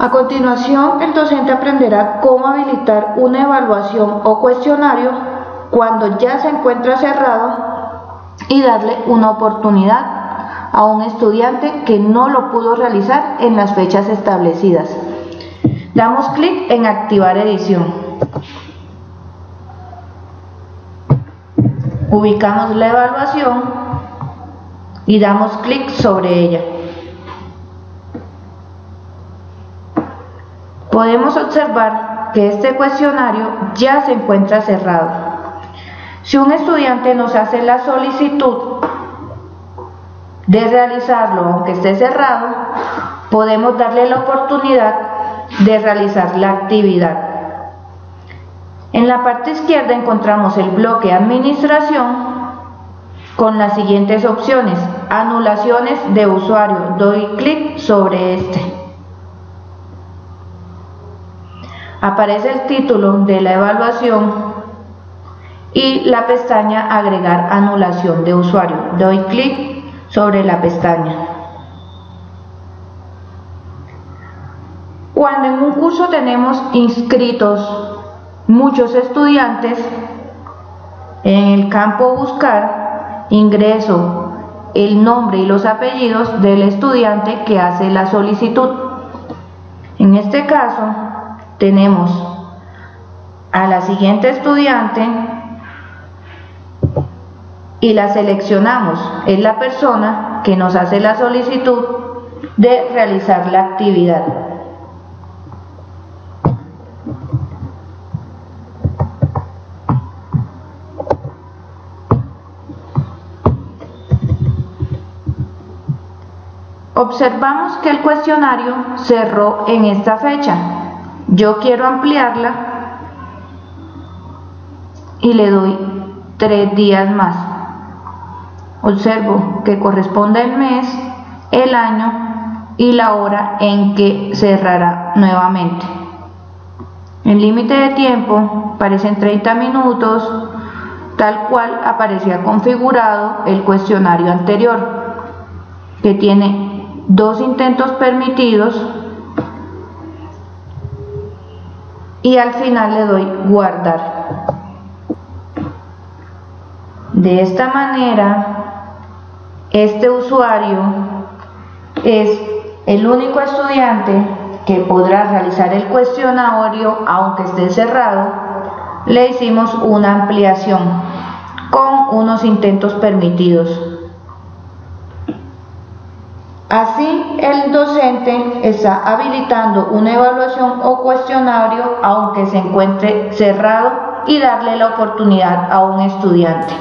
A continuación, el docente aprenderá cómo habilitar una evaluación o cuestionario cuando ya se encuentra cerrado y darle una oportunidad a un estudiante que no lo pudo realizar en las fechas establecidas. Damos clic en activar edición. Ubicamos la evaluación y damos clic sobre ella. Podemos observar que este cuestionario ya se encuentra cerrado. Si un estudiante nos hace la solicitud de realizarlo aunque esté cerrado, podemos darle la oportunidad de realizar la actividad. En la parte izquierda encontramos el bloque Administración con las siguientes opciones. Anulaciones de usuario. Doy clic sobre este. Aparece el título de la evaluación y la pestaña agregar anulación de usuario. Doy clic sobre la pestaña. Cuando en un curso tenemos inscritos muchos estudiantes, en el campo buscar ingreso el nombre y los apellidos del estudiante que hace la solicitud. En este caso, tenemos a la siguiente estudiante y la seleccionamos. Es la persona que nos hace la solicitud de realizar la actividad. Observamos que el cuestionario cerró en esta fecha yo quiero ampliarla y le doy tres días más. Observo que corresponde el mes, el año y la hora en que cerrará nuevamente. El límite de tiempo en 30 minutos, tal cual aparecía configurado el cuestionario anterior, que tiene dos intentos permitidos y al final le doy guardar. De esta manera, este usuario es el único estudiante que podrá realizar el cuestionario aunque esté cerrado. Le hicimos una ampliación con unos intentos permitidos. Así, el docente está habilitando una evaluación o cuestionario aunque se encuentre cerrado y darle la oportunidad a un estudiante.